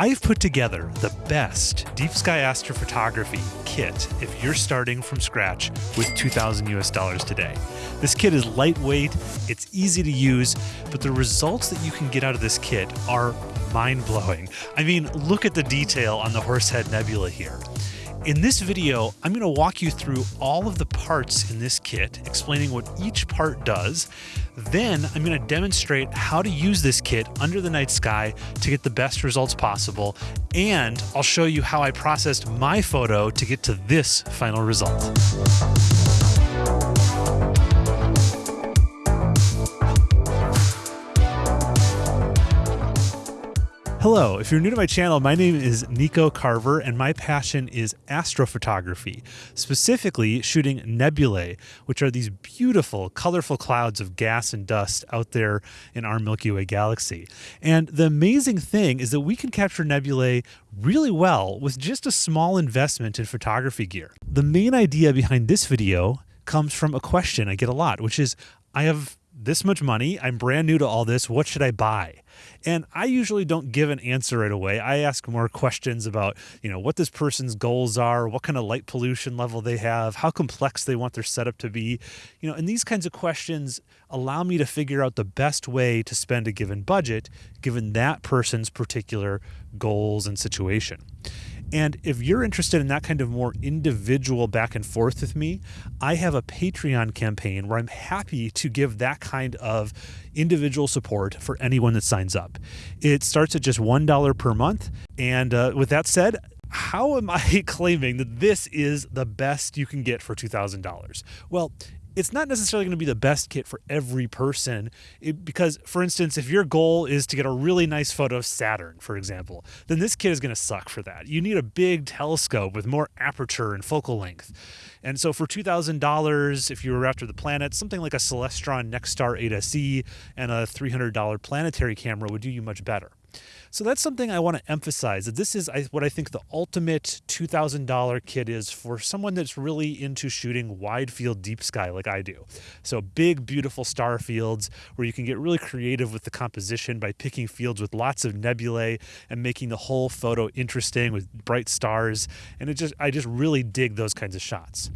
I've put together the best deep sky astrophotography kit if you're starting from scratch with 2000 US dollars today. This kit is lightweight, it's easy to use, but the results that you can get out of this kit are mind blowing. I mean, look at the detail on the Horsehead Nebula here. In this video, I'm going to walk you through all of the parts in this kit, explaining what each part does. Then I'm going to demonstrate how to use this kit under the night sky to get the best results possible. And I'll show you how I processed my photo to get to this final result. Hello, if you're new to my channel, my name is Nico Carver and my passion is astrophotography, specifically shooting nebulae, which are these beautiful, colorful clouds of gas and dust out there in our Milky Way galaxy. And the amazing thing is that we can capture nebulae really well with just a small investment in photography gear. The main idea behind this video comes from a question I get a lot, which is I have this much money. I'm brand new to all this. What should I buy? And I usually don't give an answer right away. I ask more questions about, you know, what this person's goals are, what kind of light pollution level they have, how complex they want their setup to be. You know, and these kinds of questions allow me to figure out the best way to spend a given budget given that person's particular goals and situation. And if you're interested in that kind of more individual back and forth with me, I have a Patreon campaign where I'm happy to give that kind of individual support for anyone that signs up. It starts at just $1 per month. And uh, with that said, how am I claiming that this is the best you can get for $2,000? Well, it's not necessarily going to be the best kit for every person. It, because for instance if your goal is to get a really nice photo of saturn for example then this kit is going to suck for that. You need a big telescope with more aperture and focal length. And so for $2000 if you were after the planet something like a celestron nexstar 8se and a $300 planetary camera would do you much better so that's something I want to emphasize that this is what I think the ultimate $2,000 kit is for someone that's really into shooting wide field deep sky like I do. So big, beautiful star fields where you can get really creative with the composition by picking fields with lots of nebulae and making the whole photo interesting with bright stars. And it just, I just really dig those kinds of shots.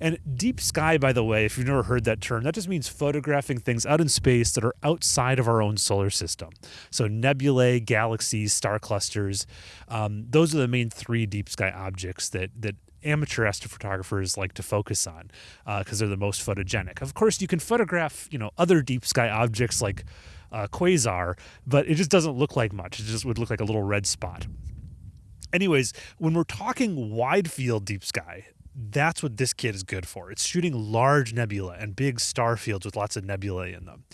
And deep sky, by the way, if you've never heard that term, that just means photographing things out in space that are outside of our own solar system. So nebulae, galaxies, star clusters, um, those are the main three deep sky objects that that amateur astrophotographers like to focus on because uh, they're the most photogenic. Of course, you can photograph you know other deep sky objects like uh, quasar, but it just doesn't look like much. It just would look like a little red spot. Anyways, when we're talking wide field deep sky, that's what this kit is good for. It's shooting large nebula and big star fields with lots of nebulae in them.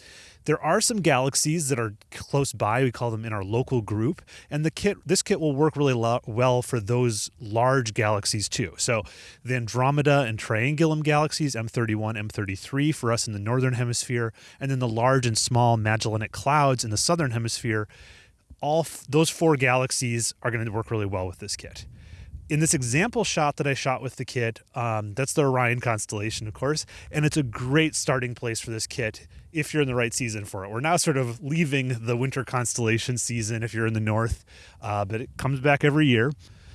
There are some galaxies that are close by. We call them in our local group, and the kit this kit will work really lo- well for those large galaxies too. So, the Andromeda and Triangulum galaxies, M31, M33 for us in the northern hemisphere, and then the large and small Magellanic clouds in the southern hemisphere. All f- those four galaxies are going to work really well with this kit in this example shot that I shot with the kit, um, that's the Orion constellation, of course, and it's a great starting place for this kit if you're in the right season for it. We're now sort of leaving the winter constellation season if you're in the north, uh, but it comes back every year.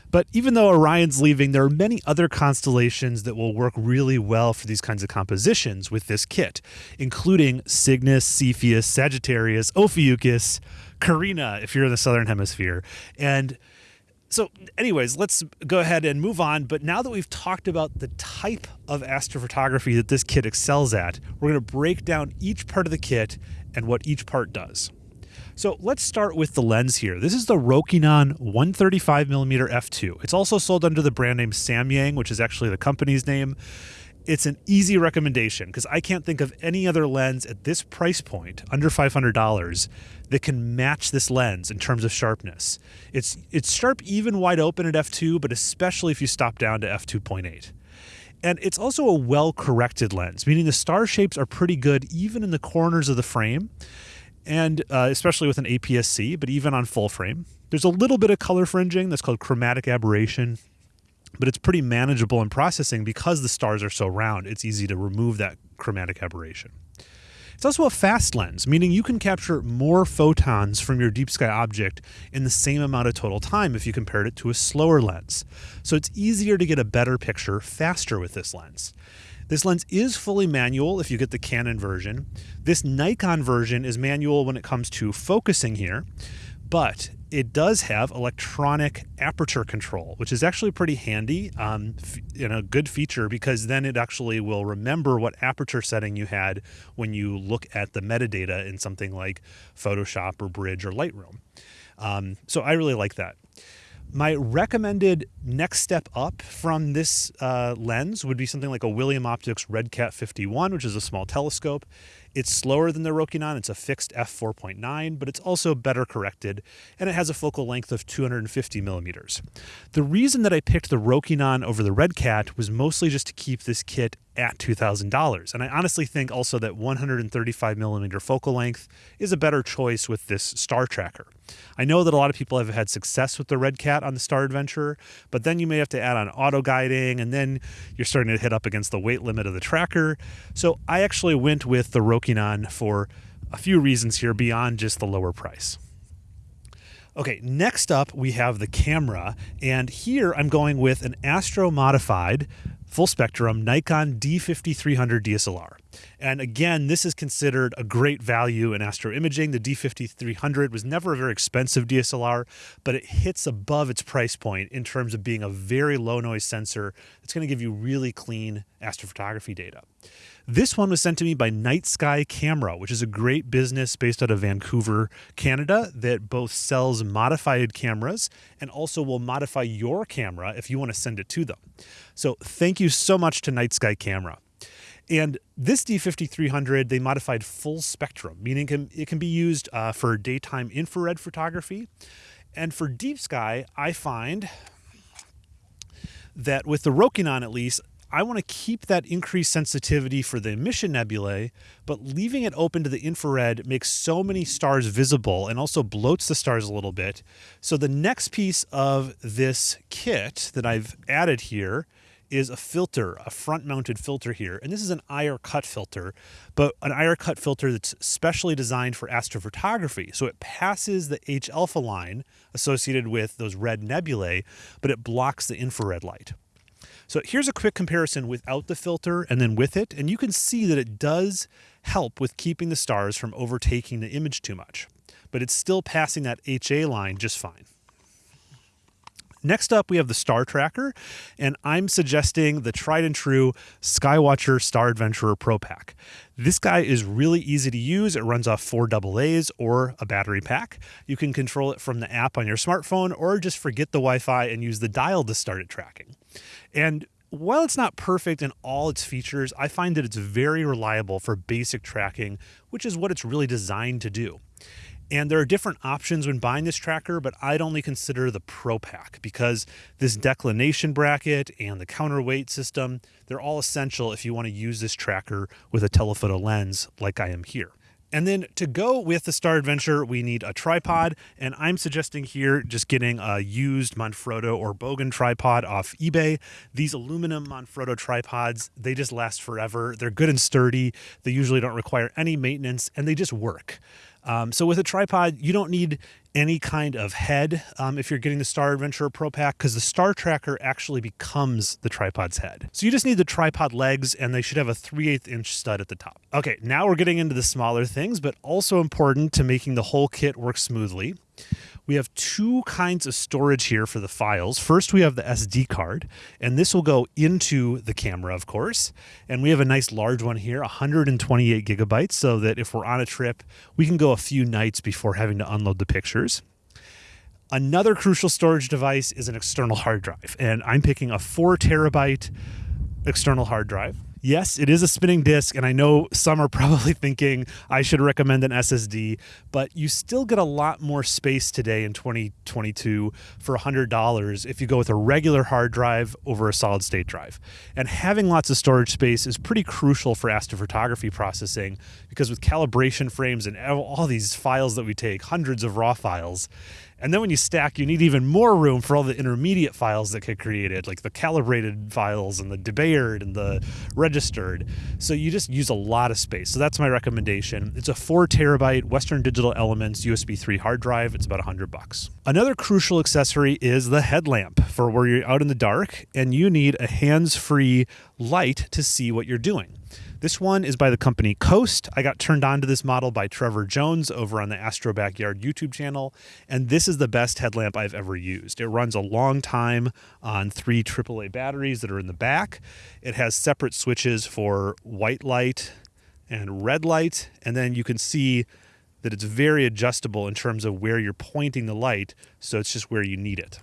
But even though Orion's leaving, there are many other constellations that will work really well for these kinds of compositions with this kit, including Cygnus, Cepheus, Sagittarius, Ophiuchus, Carina, if you're in the southern hemisphere. And so, anyways, let's go ahead and move on. But now that we've talked about the type of astrophotography that this kit excels at, we're going to break down each part of the kit and what each part does. So let's start with the lens here. This is the Rokinon 135mm f2. It's also sold under the brand name Samyang, which is actually the company's name it's an easy recommendation because I can't think of any other lens at this price point, under $500, that can match this lens in terms of sharpness. It's it's sharp even wide open at f2, but especially if you stop down to f2.8. And it's also a well-corrected lens, meaning the star shapes are pretty good even in the corners of the frame, and uh, especially with an APS-C, but even on full frame. There's a little bit of color fringing that's called chromatic aberration but it's pretty manageable in processing because the stars are so round. It's easy to remove that chromatic aberration. It's also a fast lens, meaning you can capture more photons from your deep sky object in the same amount of total time if you compared it to a slower lens. So it's easier to get a better picture faster with this lens. This lens is fully manual if you get the Canon version. This Nikon version is manual when it comes to focusing here, but it does have electronic aperture control, which is actually pretty handy um, and a good feature because then it actually will remember what aperture setting you had when you look at the metadata in something like Photoshop or Bridge or Lightroom. Um, so I really like that. My recommended next step up from this uh, lens would be something like a William Optics RedCat 51, which is a small telescope. It's slower than the Rokinon. It's a fixed f4.9, but it's also better corrected, and it has a focal length of 250 millimeters. The reason that I picked the Rokinon over the RedCat was mostly just to keep this kit at $2,000. And I honestly think also that 135 millimeter focal length is a better choice with this star tracker. I know that a lot of people have had success with the Red Cat on the Star Adventurer, but then you may have to add on auto guiding, and then you're starting to hit up against the weight limit of the tracker. So I actually went with the Rokinon for a few reasons here beyond just the lower price. Okay, next up we have the camera, and here I'm going with an Astro modified full spectrum Nikon D5300 DSLR. And again, this is considered a great value in astro imaging. The D5300 was never a very expensive DSLR, but it hits above its price point in terms of being a very low noise sensor that's going to give you really clean astrophotography data. This one was sent to me by Night Sky Camera, which is a great business based out of Vancouver, Canada, that both sells modified cameras and also will modify your camera if you want to send it to them. So thank you so much to Night Sky Camera. And this D5300, they modified full spectrum, meaning it can, it can be used uh, for daytime infrared photography. And for deep sky, I find that with the Rokinon at least, I want to keep that increased sensitivity for the emission nebulae, but leaving it open to the infrared makes so many stars visible and also bloats the stars a little bit. So the next piece of this kit that I've added here is a filter, a front mounted filter here. And this is an IR cut filter, but an IR cut filter that's specially designed for astrophotography. So it passes the H alpha line associated with those red nebulae, but it blocks the infrared light. So here's a quick comparison without the filter and then with it, and you can see that it does help with keeping the stars from overtaking the image too much, but it's still passing that HA line just fine. Next up, we have the Star Tracker, and I'm suggesting the tried and true Skywatcher Star Adventurer Pro Pack. This guy is really easy to use. It runs off four AA's or a battery pack. You can control it from the app on your smartphone or just forget the Wi Fi and use the dial to start it tracking. And while it's not perfect in all its features, I find that it's very reliable for basic tracking, which is what it's really designed to do. And there are different options when buying this tracker, but I'd only consider the Pro Pack because this declination bracket and the counterweight system, they're all essential if you want to use this tracker with a telephoto lens like I am here. And then to go with the Star Adventure, we need a tripod. And I'm suggesting here just getting a used Manfrotto or Bogen tripod off eBay. These aluminum Manfrotto tripods, they just last forever. They're good and sturdy. They usually don't require any maintenance and they just work. Um, so with a tripod, you don't need any kind of head um, if you're getting the Star Adventurer Pro Pack because the Star Tracker actually becomes the tripod's head. So you just need the tripod legs and they should have a 3 8 inch stud at the top. Okay, now we're getting into the smaller things, but also important to making the whole kit work smoothly. We have two kinds of storage here for the files. First, we have the SD card, and this will go into the camera, of course. And we have a nice large one here, 128 gigabytes, so that if we're on a trip, we can go a few nights before having to unload the pictures. Another crucial storage device is an external hard drive, and I'm picking a four terabyte external hard drive. Yes, it is a spinning disk, and I know some are probably thinking I should recommend an SSD, but you still get a lot more space today in 2022 for $100 if you go with a regular hard drive over a solid state drive. And having lots of storage space is pretty crucial for astrophotography processing because with calibration frames and all these files that we take, hundreds of raw files, And then when you stack, you need even more room for all the intermediate files that get created, like the calibrated files and the debayered and the registered. So you just use a lot of space. So that's my recommendation. It's a four terabyte Western Digital Elements USB 3 hard drive. It's about 100 bucks. Another crucial accessory is the headlamp for where you're out in the dark and you need a hands free light to see what you're doing. This one is by the company Coast. I got turned on to this model by Trevor Jones over on the Astro Backyard YouTube channel, and this is the best headlamp I've ever used. It runs a long time on three AAA batteries that are in the back. It has separate switches for white light and red light, and then you can see that it's very adjustable in terms of where you're pointing the light, so it's just where you need it.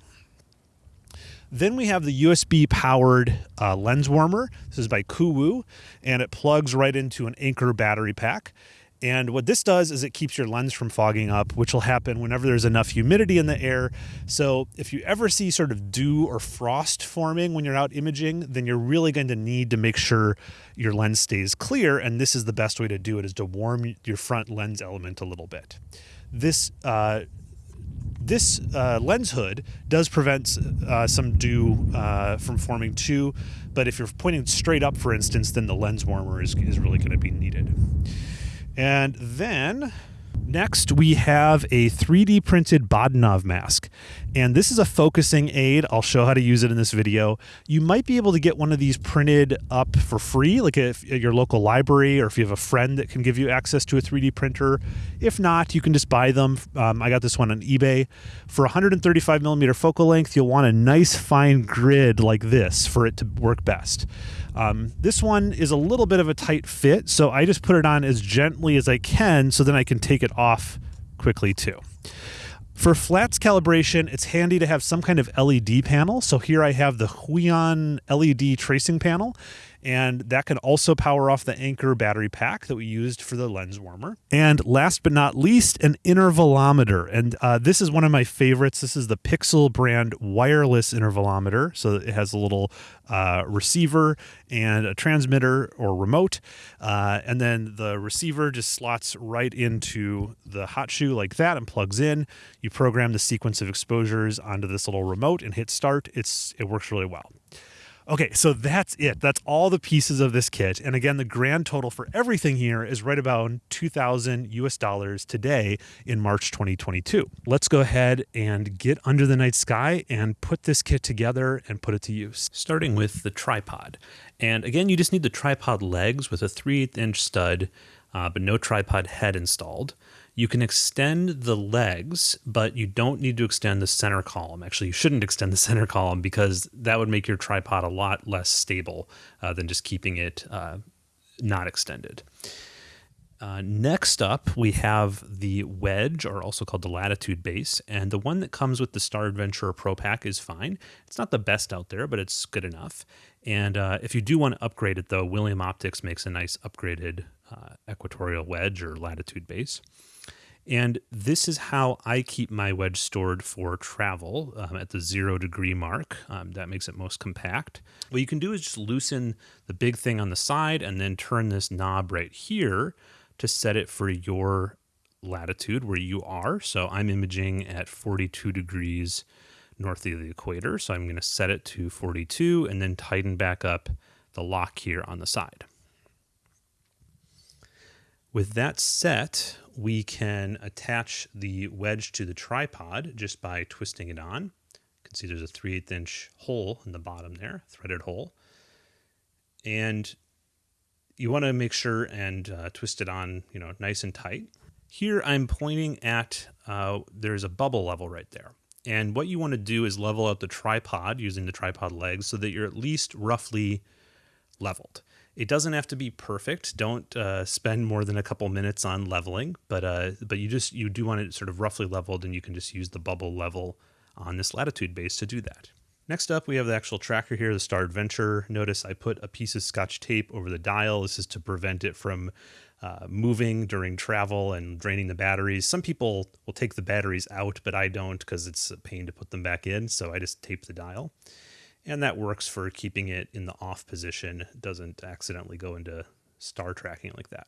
Then we have the USB powered uh, lens warmer. This is by Kuwu, and it plugs right into an Anker battery pack. And what this does is it keeps your lens from fogging up, which will happen whenever there's enough humidity in the air. So if you ever see sort of dew or frost forming when you're out imaging, then you're really going to need to make sure your lens stays clear. And this is the best way to do it is to warm your front lens element a little bit. This uh, this uh, lens hood does prevent uh, some dew uh, from forming too, but if you're pointing straight up, for instance, then the lens warmer is, is really going to be needed. And then Next, we have a 3D printed Bahtinov mask. And this is a focusing aid. I'll show how to use it in this video. You might be able to get one of these printed up for free, like if, at your local library, or if you have a friend that can give you access to a 3D printer. If not, you can just buy them. Um, I got this one on eBay. For 135 millimeter focal length, you'll want a nice fine grid like this for it to work best. Um, this one is a little bit of a tight fit, so I just put it on as gently as I can so then I can take it off quickly too. For flats calibration, it's handy to have some kind of LED panel. So here I have the Huion LED tracing panel and that can also power off the Anker battery pack that we used for the lens warmer. And last but not least, an intervalometer. And uh, this is one of my favorites. This is the Pixel brand wireless intervalometer. So it has a little uh, receiver and a transmitter or remote. Uh, and then the receiver just slots right into the hot shoe like that and plugs in. You program the sequence of exposures onto this little remote and hit start. It's It works really well. Okay, so that's it. That's all the pieces of this kit. And again, the grand total for everything here is right about 2000 US dollars today in March 2022. Let's go ahead and get under the night sky and put this kit together and put it to use. Starting with the tripod. And again, you just need the tripod legs with a 3 8 inch stud, uh, but no tripod head installed. You can extend the legs, but you don't need to extend the center column. Actually, you shouldn't extend the center column because that would make your tripod a lot less stable uh, than just keeping it uh, not extended. Uh, next up, we have the wedge, or also called the latitude base, and the one that comes with the Star Adventurer Pro Pack is fine. It's not the best out there, but it's good enough. And uh, if you do want to upgrade it, though, William Optics makes a nice upgraded uh, equatorial wedge or latitude base. And this is how I keep my wedge stored for travel um, at the zero degree mark. Um, that makes it most compact. What you can do is just loosen the big thing on the side and then turn this knob right here to set it for your latitude where you are. So I'm imaging at 42 degrees north of the equator. So I'm going to set it to 42 and then tighten back up the lock here on the side. With that set, we can attach the wedge to the tripod just by twisting it on. You can see there's a 3 8 inch hole in the bottom there, threaded hole. And you want to make sure and uh, twist it on, you know, nice and tight. Here I'm pointing at, uh, there's a bubble level right there. And what you want to do is level out the tripod using the tripod legs so that you're at least roughly leveled. It doesn't have to be perfect. Don't uh, spend more than a couple minutes on leveling, but uh, but you just you do want it sort of roughly leveled, and you can just use the bubble level on this latitude base to do that. Next up, we have the actual tracker here, the Star Adventure. Notice I put a piece of scotch tape over the dial. This is to prevent it from uh, moving during travel and draining the batteries. Some people will take the batteries out, but I don't because it's a pain to put them back in. So I just tape the dial and that works for keeping it in the off position. It doesn't accidentally go into star tracking like that.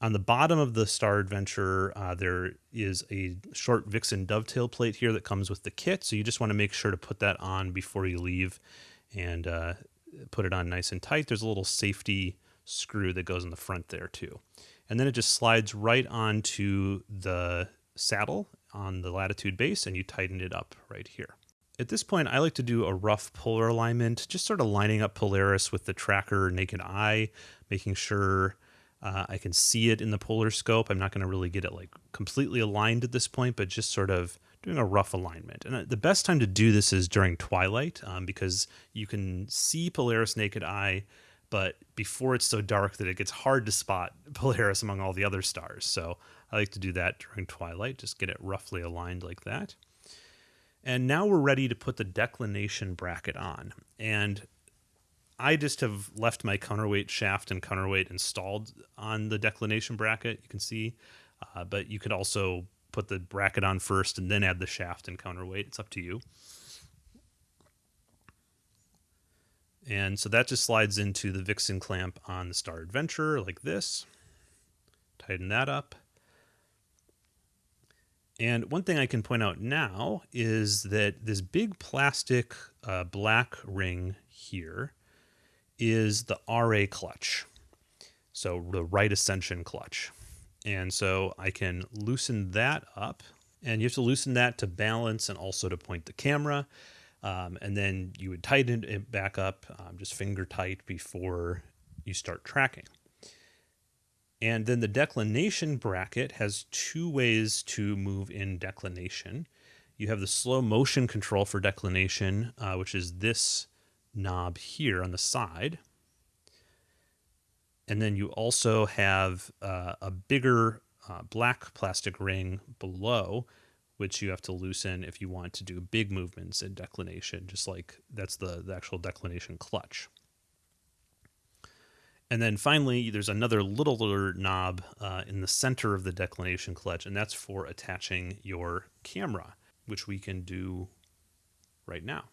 On the bottom of the Star Adventure, uh, there is a short Vixen dovetail plate here that comes with the kit. So you just want to make sure to put that on before you leave and uh, put it on nice and tight. There's a little safety screw that goes in the front there too. And then it just slides right onto the saddle on the latitude base and you tighten it up right here. At this point, I like to do a rough polar alignment, just sort of lining up Polaris with the tracker naked eye, making sure uh, I can see it in the polar scope. I'm not going to really get it like completely aligned at this point, but just sort of doing a rough alignment. And uh, the best time to do this is during twilight um, because you can see Polaris naked eye, but before it's so dark that it gets hard to spot Polaris among all the other stars. So I like to do that during twilight, just get it roughly aligned like that. And now we're ready to put the declination bracket on. And I just have left my counterweight shaft and counterweight installed on the declination bracket, you can see. Uh, but you could also put the bracket on first and then add the shaft and counterweight. It's up to you. And so that just slides into the Vixen clamp on the Star Adventure like this. Tighten that up. And one thing I can point out now is that this big plastic uh, black ring here is the RA clutch. So the right ascension clutch. And so I can loosen that up and you have to loosen that to balance and also to point the camera. Um, and then you would tighten it back up, um, just finger tight before you start tracking. And then the declination bracket has two ways to move in declination. You have the slow motion control for declination, uh, which is this knob here on the side. And then you also have uh, a bigger uh, black plastic ring below, which you have to loosen if you want to do big movements in declination, just like that's the, the actual declination clutch. And then finally, there's another littler knob uh, in the center of the declination clutch, and that's for attaching your camera, which we can do right now.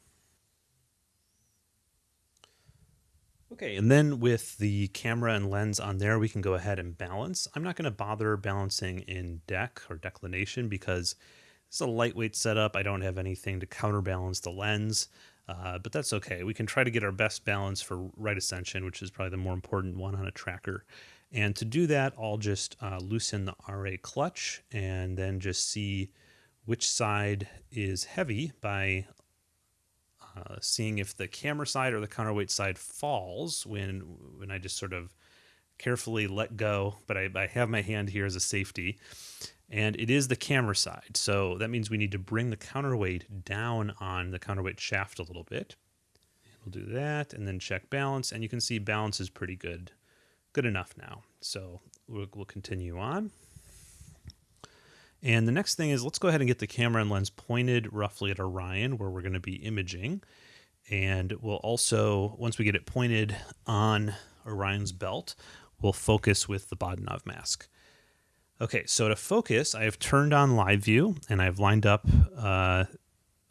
Okay, and then with the camera and lens on there, we can go ahead and balance. I'm not going to bother balancing in dec or declination because it's a lightweight setup. I don't have anything to counterbalance the lens. Uh, but that's okay. We can try to get our best balance for right ascension, which is probably the more important one on a tracker. And to do that, I'll just uh, loosen the RA clutch and then just see which side is heavy by uh, seeing if the camera side or the counterweight side falls when when I just sort of carefully let go. But I, I have my hand here as a safety and it is the camera side. So that means we need to bring the counterweight down on the counterweight shaft a little bit. We'll do that and then check balance. And you can see balance is pretty good, good enough now. So we'll, we'll continue on. And the next thing is let's go ahead and get the camera and lens pointed roughly at Orion where we're going to be imaging. And we'll also, once we get it pointed on Orion's belt, we'll focus with the Bahtinov mask. Okay, so to focus, I have turned on live view and I've lined up uh,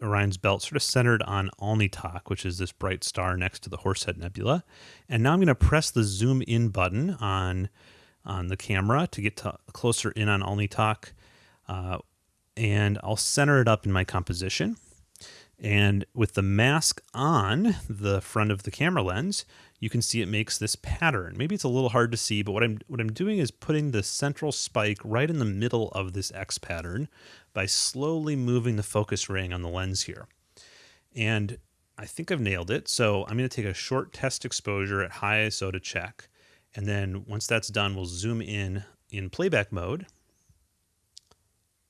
Orion's belt sort of centered on Alnitak, which is this bright star next to the Horsehead Nebula. And now I'm going to press the zoom in button on, on the camera to get to closer in on Alnitak. Uh, and I'll center it up in my composition. And with the mask on the front of the camera lens, you can see it makes this pattern. Maybe it's a little hard to see, but what I'm what I'm doing is putting the central spike right in the middle of this X pattern by slowly moving the focus ring on the lens here. And I think I've nailed it. So I'm going to take a short test exposure at high ISO to check. And then once that's done, we'll zoom in in playback mode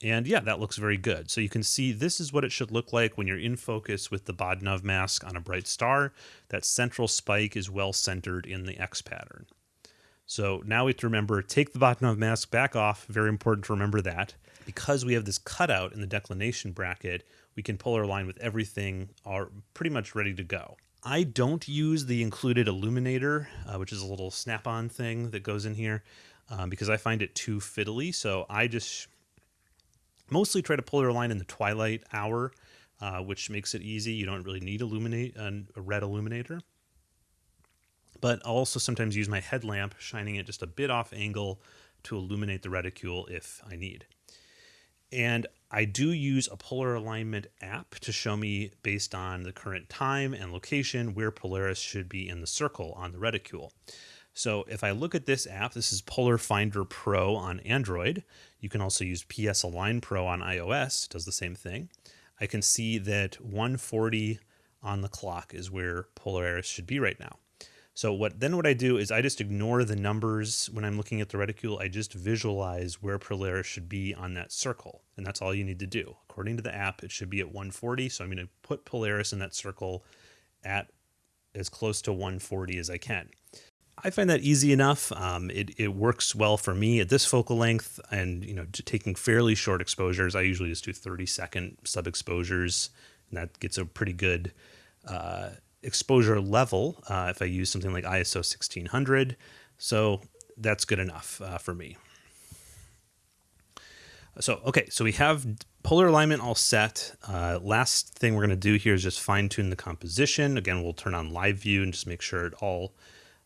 and yeah, that looks very good. So you can see this is what it should look like when you're in focus with the Bahtinov mask on a bright star. That central spike is well centered in the X pattern. So now we have to remember, take the Bahtinov mask back off. Very important to remember that. Because we have this cutout in the declination bracket, we can polar align with everything are pretty much ready to go. I don't use the included illuminator, uh, which is a little snap-on thing that goes in here, um, because I find it too fiddly. So I just mostly try to polar align in the twilight hour, uh, which makes it easy. You don't really need illuminate a red illuminator. But I'll also sometimes use my headlamp, shining it just a bit off angle to illuminate the reticule if I need. And I do use a polar alignment app to show me based on the current time and location where Polaris should be in the circle on the reticule. So if I look at this app, this is Polar Finder Pro on Android. You can also use PS Align Pro on iOS, does the same thing. I can see that 140 on the clock is where Polaris should be right now. So what then what I do is I just ignore the numbers when I'm looking at the reticule. I just visualize where Polaris should be on that circle. And that's all you need to do. According to the app, it should be at 140. So I'm going to put Polaris in that circle at as close to 140 as I can. I find that easy enough. Um, it, it works well for me at this focal length and, you know, taking fairly short exposures. I usually just do 30 second sub exposures and that gets a pretty good uh, exposure level uh, if I use something like ISO 1600. So that's good enough uh, for me. So, okay, so we have polar alignment all set. Uh, last thing we're going to do here is just fine tune the composition. Again, we'll turn on live view and just make sure it all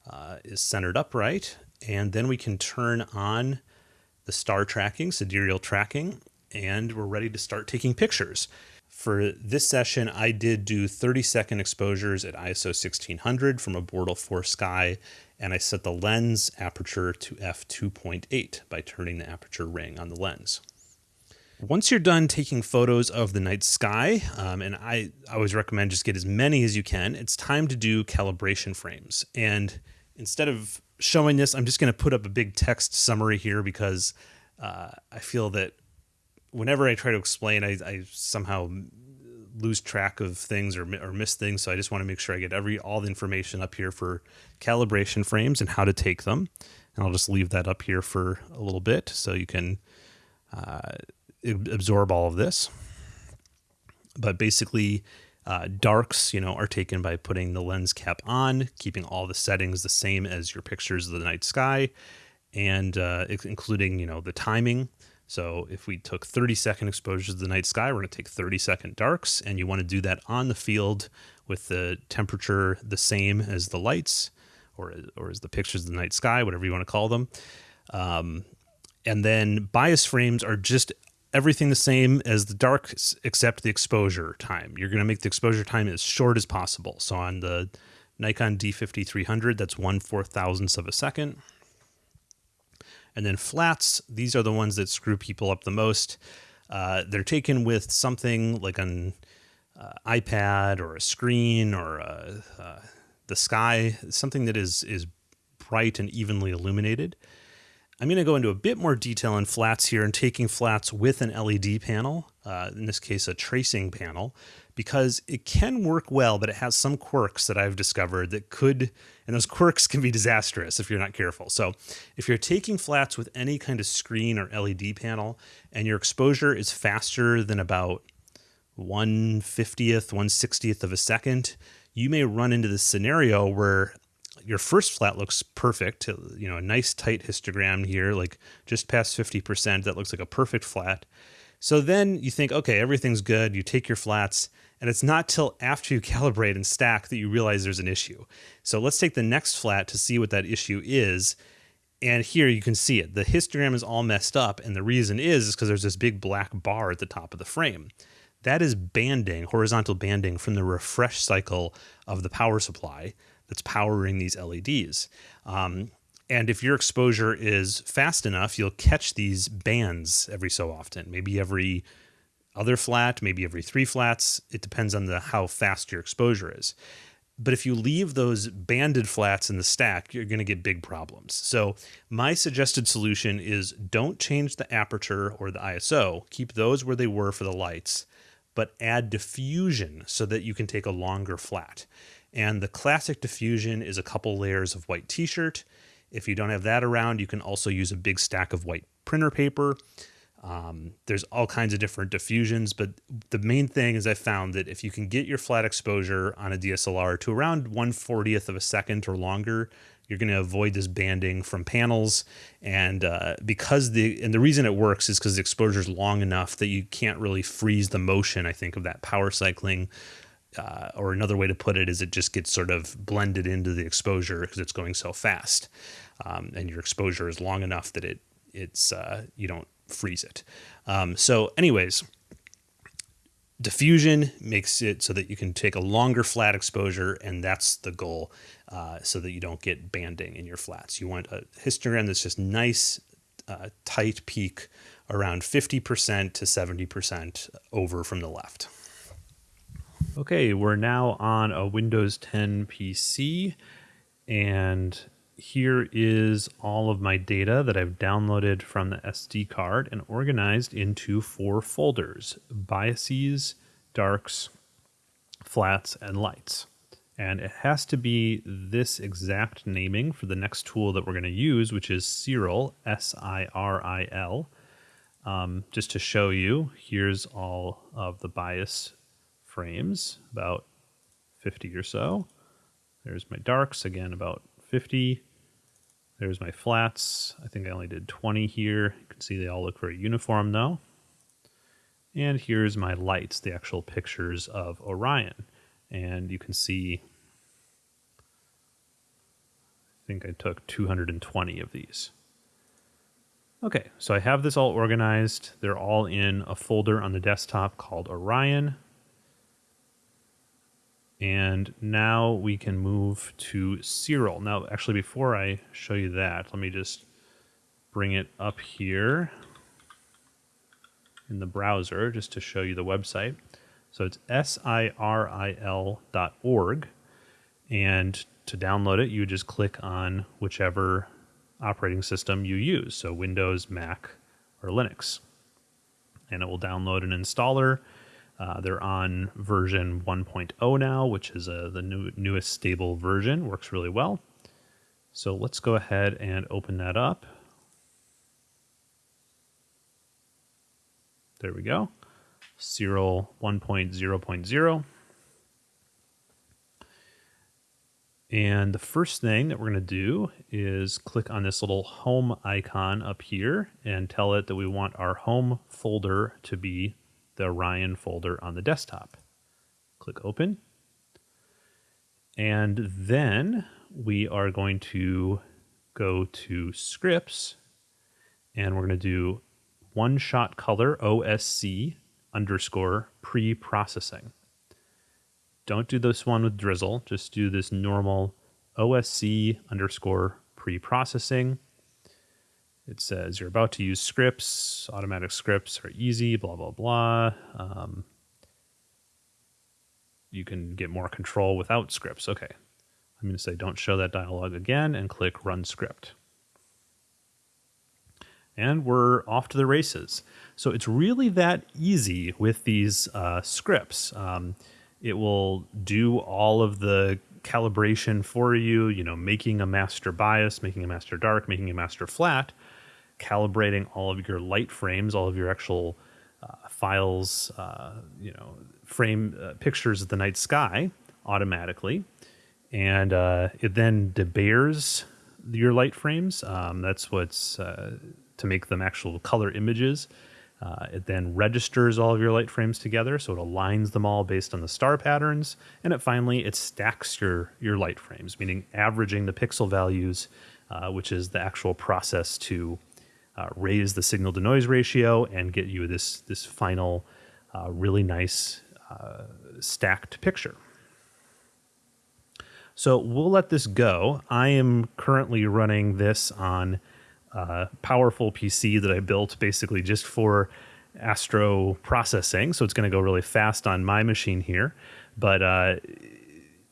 uh, is centered upright. And then we can turn on the star tracking, sidereal tracking, and we're ready to start taking pictures. For this session, I did do 30 second exposures at ISO 1600 from a Bortle 4 Sky, and I set the lens aperture to f2.8 by turning the aperture ring on the lens. Once you're done taking photos of the night sky, um, and I, I always recommend just get as many as you can, it's time to do calibration frames. And instead of showing this, I'm just going to put up a big text summary here because uh, I feel that whenever I try to explain, I, I somehow lose track of things or, or miss things. So I just want to make sure I get every all the information up here for calibration frames and how to take them. And I'll just leave that up here for a little bit so you can uh, absorb all of this. But basically, uh, darks, you know, are taken by putting the lens cap on, keeping all the settings the same as your pictures of the night sky, and uh, including, you know, the timing. So if we took 30 second exposures of the night sky, we're going to take 30 second darks, and you want to do that on the field with the temperature the same as the lights, or or as the pictures of the night sky, whatever you want to call them. Um, and then bias frames are just everything the same as the darks except the exposure time. You're going to make the exposure time as short as possible. So on the Nikon D5300, that's one four thousandths of a second. And then flats, these are the ones that screw people up the most. Uh, they're taken with something like an uh, iPad or a screen or a, uh, the sky, something that is is bright and evenly illuminated. I'm going to go into a bit more detail on flats here and taking flats with an LED panel, uh, in this case, a tracing panel, because it can work well, but it has some quirks that I've discovered that could, and those quirks can be disastrous if you're not careful. So if you're taking flats with any kind of screen or LED panel and your exposure is faster than about 150th, 160th of a second, you may run into this scenario where your first flat looks perfect. Uh, you know, a nice tight histogram here, like just past 50%. That looks like a perfect flat. So then you think, okay, everything's good. You take your flats, and it's not till after you calibrate and stack that you realize there's an issue. So let's take the next flat to see what that issue is. And here you can see it. The histogram is all messed up, and the reason is because there's this big black bar at the top of the frame. That is banding, horizontal banding from the refresh cycle of the power supply that's powering these LEDs. Um, and if your exposure is fast enough, you'll catch these bands every so often, maybe every other flat, maybe every three flats. It depends on the how fast your exposure is. But if you leave those banded flats in the stack, you're going to get big problems. So my suggested solution is don't change the aperture or the ISO. Keep those where they were for the lights, but add diffusion so that you can take a longer flat. And the classic diffusion is a couple layers of white t-shirt. If you don't have that around, you can also use a big stack of white printer paper. Um, there's all kinds of different diffusions, but the main thing is I found that if you can get your flat exposure on a DSLR to around 140th of a second or longer, you're going to avoid this banding from panels. And uh, because the and the reason it works is because the exposure is long enough that you can't really freeze the motion. I think of that power cycling uh, or another way to put it is it just gets sort of blended into the exposure because it's going so fast, um, and your exposure is long enough that it it's uh, you don't freeze it. Um, so, anyways, diffusion makes it so that you can take a longer flat exposure, and that's the goal, uh, so that you don't get banding in your flats. You want a histogram that's just nice, uh, tight peak around 50% to 70% over from the left. Okay, we're now on a Windows 10 PC, and here is all of my data that I've downloaded from the SD card and organized into four folders biases, darks, flats, and lights. And it has to be this exact naming for the next tool that we're going to use, which is Siril, S I R I L. Um, just to show you, here's all of the bias frames, about 50 or so. There's my darks, again, about 50. There's my flats. I think I only did 20 here. You can see they all look very uniform though. And here's my lights, the actual pictures of Orion. And you can see, I think I took 220 of these. Okay, so I have this all organized. They're all in a folder on the desktop called Orion. And now we can move to Siril. Now, actually, before I show you that, let me just bring it up here in the browser just to show you the website. So it's S-I-R-I-L dot org. And to download it, you just click on whichever operating system you use. So Windows, Mac, or Linux. And it will download an installer uh, they're on version 1.0 now, which is uh, the new, newest stable version. Works really well. So let's go ahead and open that up. There we go. Siril 1.0.0. And the first thing that we're going to do is click on this little home icon up here and tell it that we want our home folder to be the Orion folder on the desktop. Click open. And then we are going to go to scripts and we're going to do one shot color OSC underscore pre-processing. Don't do this one with drizzle, just do this normal OSC underscore pre-processing. It says you're about to use scripts. Automatic scripts are easy, blah, blah, blah. Um, you can get more control without scripts. Okay. I'm going to say don't show that dialog again and click run script. And we're off to the races. So it's really that easy with these uh, scripts. Um, it will do all of the calibration for you, you know, making a master bias, making a master dark, making a master flat, calibrating all of your light frames, all of your actual uh, files, uh, you know, frame uh, pictures of the night sky automatically, and uh, it then debayers your light frames. Um, that's what's uh, to make them actual color images. Uh, it then registers all of your light frames together, so it aligns them all based on the star patterns, and it finally it stacks your your light frames, meaning averaging the pixel values, which is the actual process to uh, raise the signal to noise ratio and get you this this final uh, really nice uh, stacked picture. So we'll let this go. I am currently running this on a powerful PC that I built basically just for astro processing. So it's going to go really fast on my machine here. But uh,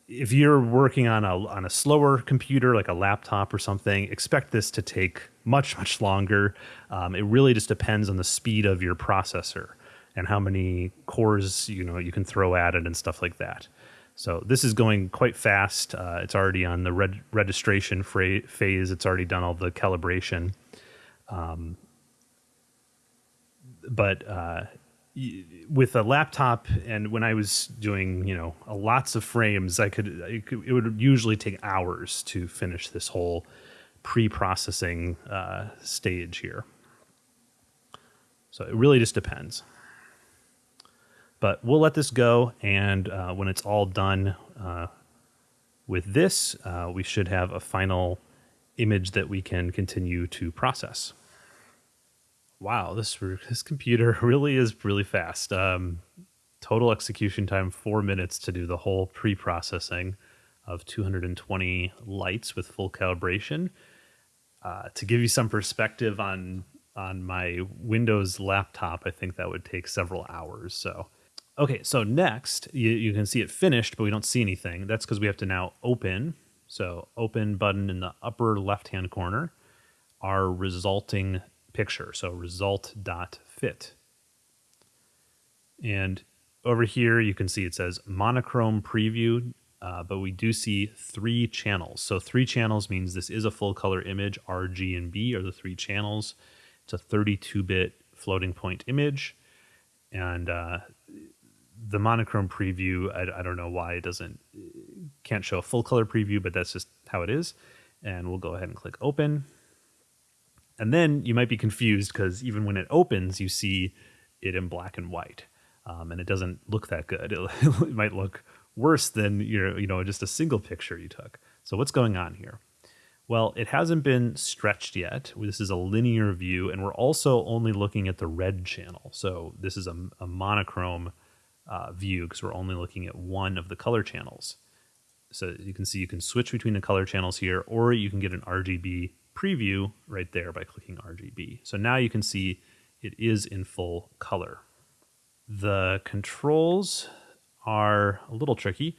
if you're working on a on a slower computer like a laptop or something, expect this to take much much longer. Um, it really just depends on the speed of your processor and how many cores you know you can throw at it and stuff like that. So this is going quite fast. Uh, it's already on the reg- registration phase. It's already done all the calibration. Um, but uh, with a laptop and when I was doing, you know, lots of frames, I could, it would usually take hours to finish this whole pre-processing uh, stage here. So it really just depends. But we'll let this go, and uh, when it's all done uh, with this, uh, we should have a final image that we can continue to process. Wow, this this computer really is really fast. Um, total execution time four minutes to do the whole pre-processing of 220 lights with full calibration. Uh, to give you some perspective on on my Windows laptop, I think that would take several hours. So, okay, so next you, you can see it finished, but we don't see anything. That's because we have to now open. So, open button in the upper left hand corner, our resulting picture. So, result.fit. And over here, you can see it says monochrome preview uh, but we do see three channels. So three channels means this is a full color image. R, G, and B are the three channels. It's a 32-bit floating point image, and uh, the monochrome preview. I, I, don't know why it doesn't can't show a full color preview, but that's just how it is. And we'll go ahead and click open. And then you might be confused because even when it opens, you see it in black and white, um, and it doesn't look that good. It, it might look worse than your, you know, just a single picture you took. So what's going on here? Well, it hasn't been stretched yet. This is a linear view, and we're also only looking at the red channel. So this is a, a monochrome uh, view because we're only looking at one of the color channels. So you can see you can switch between the color channels here, or you can get an RGB preview right there by clicking RGB. So now you can see it is in full color. The controls are a little tricky.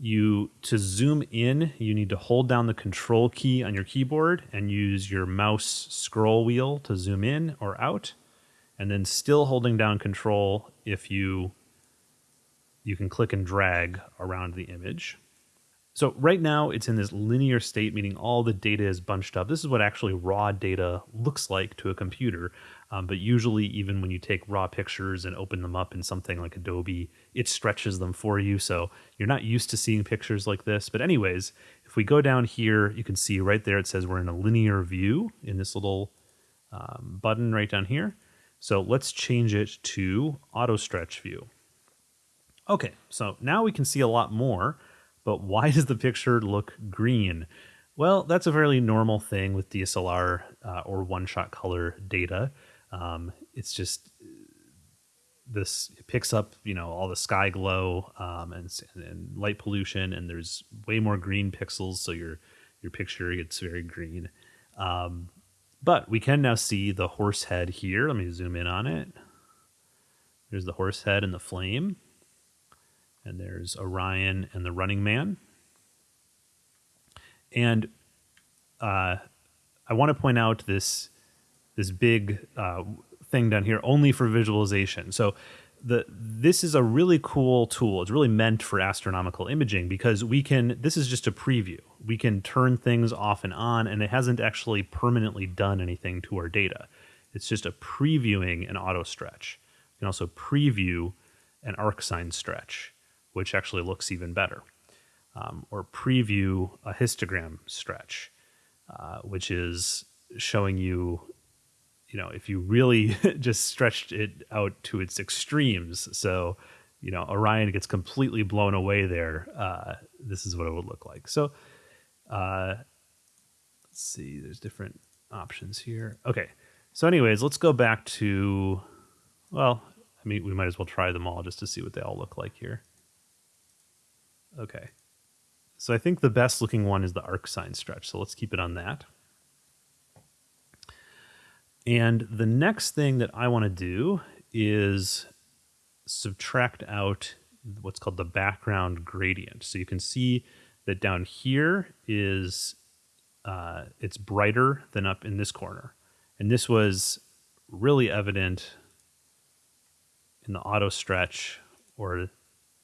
You to zoom in, you need to hold down the control key on your keyboard and use your mouse scroll wheel to zoom in or out. And then still holding down control if you you can click and drag around the image. So right now it's in this linear state, meaning all the data is bunched up. This is what actually raw data looks like to a computer. Um, but usually, even when you take raw pictures and open them up in something like Adobe, it stretches them for you. So you're not used to seeing pictures like this. But anyways, if we go down here, you can see right there it says we're in a linear view in this little um, button right down here. So let's change it to auto stretch view. Okay, so now we can see a lot more. But why does the picture look green? Well, that's a fairly normal thing with DSLR uh, or one-shot color data. Um, it's just this it picks up, you know, all the sky glow um, and, and light pollution, and there's way more green pixels, so your your picture gets very green. Um, but we can now see the horse head here. Let me zoom in on it. There's the horse head and the flame and there's Orion and the Running Man. And uh, I want to point out this this big uh, thing down here only for visualization. So the this is a really cool tool. It's really meant for astronomical imaging because we can. This is just a preview. We can turn things off and on, and it hasn't actually permanently done anything to our data. It's just a previewing an auto stretch. You can also preview an arc arcsine stretch which actually looks even better. Um, or preview a histogram stretch, uh, which is showing you, you know, if you really just stretched it out to its extremes. So, you know, Orion gets completely blown away there. Uh, this is what it would look like. So, uh, let's see, there's different options here. Okay. So, anyways, let's go back to, well, I mean, we might as well try them all just to see what they all look like here. Okay. So I think the best looking one is the arcsine stretch. So let's keep it on that. And the next thing that I want to do is subtract out what's called the background gradient. So you can see that down here is uh, it's brighter than up in this corner. And this was really evident in the auto stretch or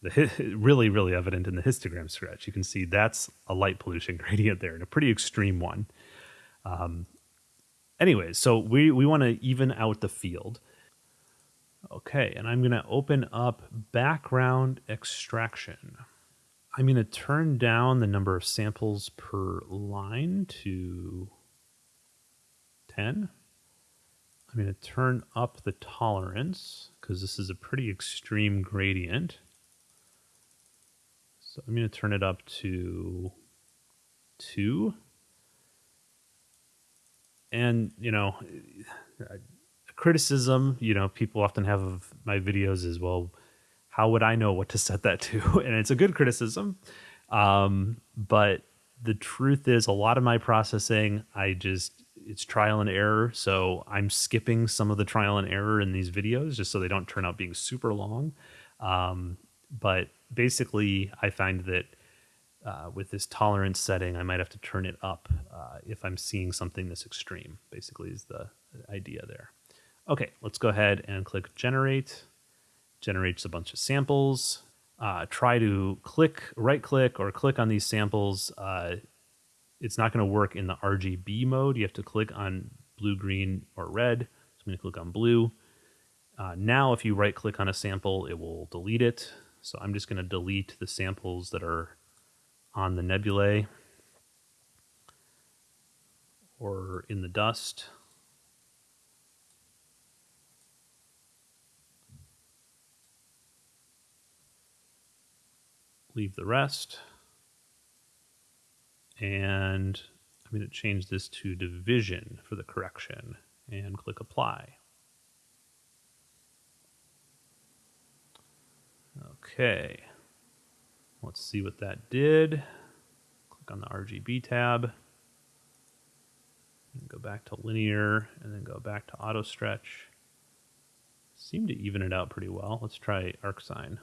the really really evident in the histogram stretch. You can see that's a light pollution gradient there, and a pretty extreme one. Um, anyways, so we we want to even out the field. Okay, and I'm going to open up background extraction. I'm going to turn down the number of samples per line to 10. I'm going to turn up the tolerance because this is a pretty extreme gradient. So I'm going to turn it up to two. And, you know, criticism, you know, people often have of my videos is, well, how would I know what to set that to? And it's a good criticism. Um, but the truth is, a lot of my processing, I just, it's trial and error. So I'm skipping some of the trial and error in these videos just so they don't turn out being super long. Um, but basically, I find that uh, with this tolerance setting, I might have to turn it up uh, if I'm seeing something this extreme, basically, is the idea there. Okay, let's go ahead and click generate. Generates a bunch of samples. Uh, try to click, right click, or click on these samples. Uh, it's not going to work in the RGB mode. You have to click on blue, green, or red. So I'm going to click on blue. Uh, now, if you right click on a sample, it will delete it. So I'm just going to delete the samples that are on the nebulae or in the dust. Leave the rest. And I'm going to change this to division for the correction and click apply. Okay. Let's see what that did. Click on the RGB tab. go back to linear and then go back to auto stretch. Seem to even it out pretty well. Let's try ArcSine.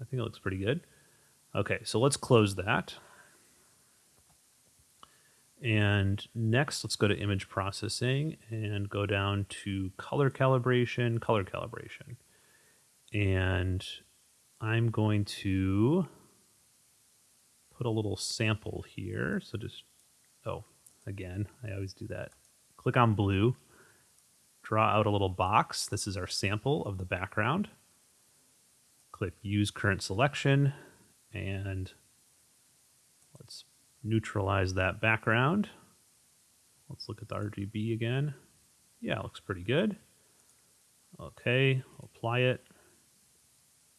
I think it looks pretty good. Okay, so let's close that. And next, let's go to image processing and go down to color calibration, color calibration. And I'm going to put a little sample here. So just, oh, again, I always do that. Click on blue, draw out a little box. This is our sample of the background. Click use current selection and let's neutralize that background. Let's look at the RGB again. Yeah, looks pretty good. Okay, apply it.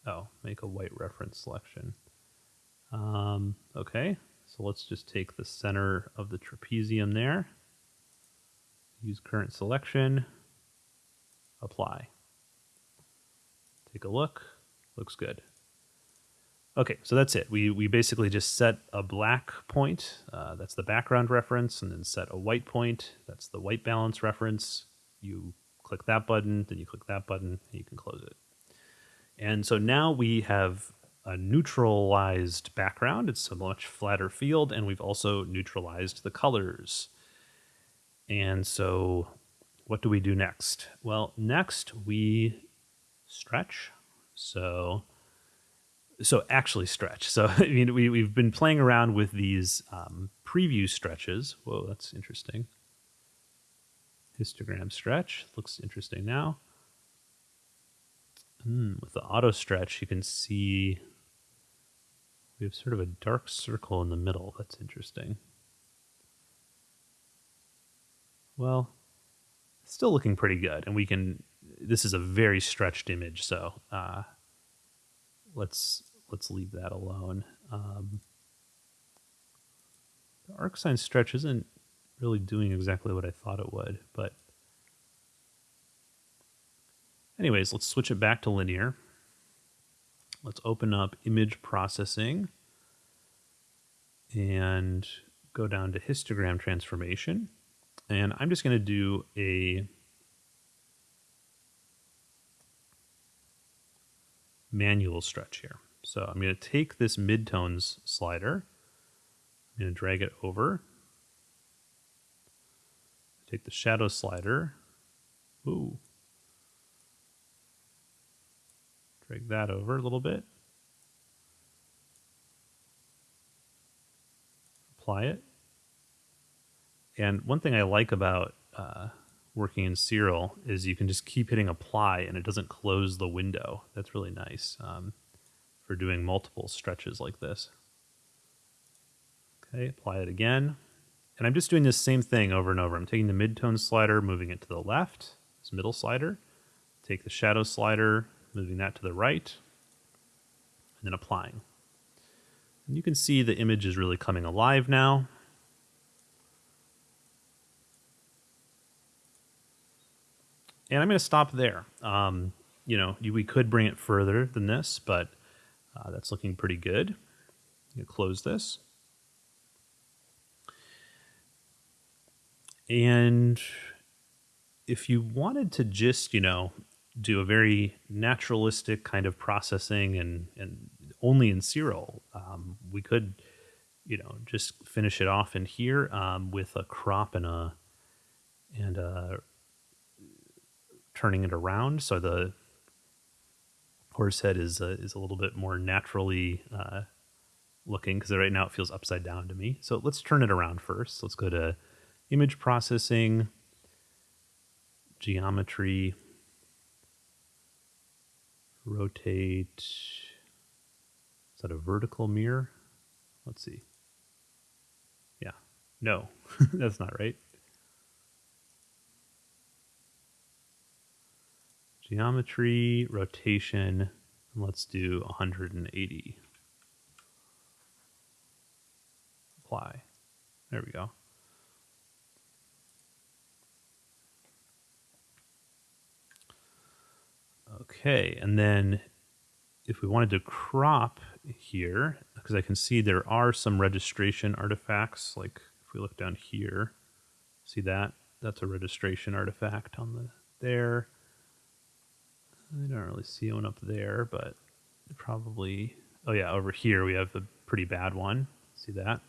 Oh, make a white reference selection. Um, okay, so let's just take the center of the trapezium there. Use current selection. Apply. Take a look. Looks good. Okay, so that's it. We, we basically just set a black point, uh, that's the background reference, and then set a white point, that's the white balance reference. You click that button, then you click that button, and you can close it. And so now we have a neutralized background. It's a much flatter field, and we've also neutralized the colors. And so what do we do next? Well, next we stretch. So so actually stretch. So I mean, we we've been playing around with these um, preview stretches. Whoa, that's interesting. Histogram stretch looks interesting now. Mm, with the auto stretch, you can see we have sort of a dark circle in the middle. That's interesting. Well, still looking pretty good. And we can, this is a very stretched image. So uh, let's, let's leave that alone. Um, the ArcSine stretch isn't really doing exactly what I thought it would, but Anyways, let's switch it back to linear. Let's open up image processing and go down to histogram transformation. And I'm just going to do a manual stretch here. So I'm going to take this midtones slider, I'm going to drag it over, take the shadow slider, ooh, Drag that over a little bit. Apply it. And one thing I like about uh, working in Siril is you can just keep hitting apply and it doesn't close the window. That's really nice um, for doing multiple stretches like this. Okay, apply it again. And I'm just doing this same thing over and over. I'm taking the midtone slider, moving it to the left, this middle slider. Take the shadow slider, moving that to the right, and then applying. And you can see the image is really coming alive now. And I'm going to stop there. Um, you know, we could bring it further than this, but uh, that's looking pretty good. You close this. And if you wanted to just, you know, do a very naturalistic kind of processing and, and only in Siril, um, we could, you know, just finish it off in here um, with a crop and a and a turning it around so the horse head is uh, is a little bit more naturally uh, looking because right now it feels upside down to me. So let's turn it around first. Let's go to image processing, geometry, rotate. Is that a vertical mirror? Let's see. Yeah. No, that's not right. Geometry, rotation, let's do 180. Apply. There we go. Okay, and then if we wanted to crop here, because I can see there are some registration artifacts, like if we look down here, see that? That's a registration artifact on the there. I don't really see one up there, but probably, oh yeah, over here we have a pretty bad one. See that?